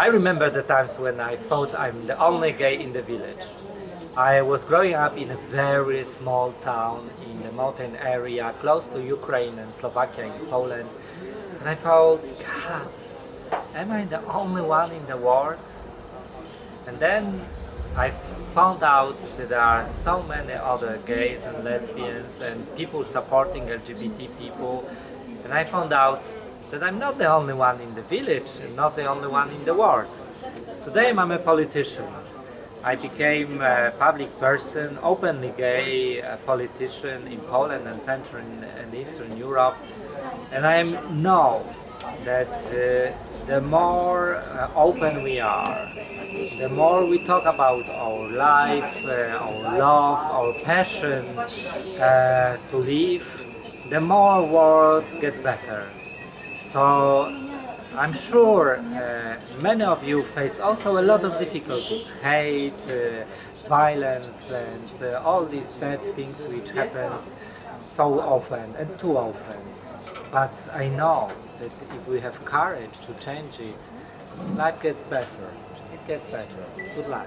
I remember the times when I thought I'm the only gay in the village. I was growing up in a very small town in the mountain area close to Ukraine and Slovakia in Poland and I thought, God, am I the only one in the world? And then I found out that there are so many other gays and lesbians and people supporting LGBT people and I found out that I'm not the only one in the village and not the only one in the world. Today I'm a politician. I became a public person, openly gay politician in Poland and Central and Eastern Europe. And I know that uh, the more uh, open we are, the more we talk about our life, uh, our love, our passion uh, to live, the more worlds get better. So I'm sure uh, many of you face also a lot of difficulties, hate, uh, violence and uh, all these bad things which happens so often and too often. But I know that if we have courage to change it, life gets better. It gets better. Good luck.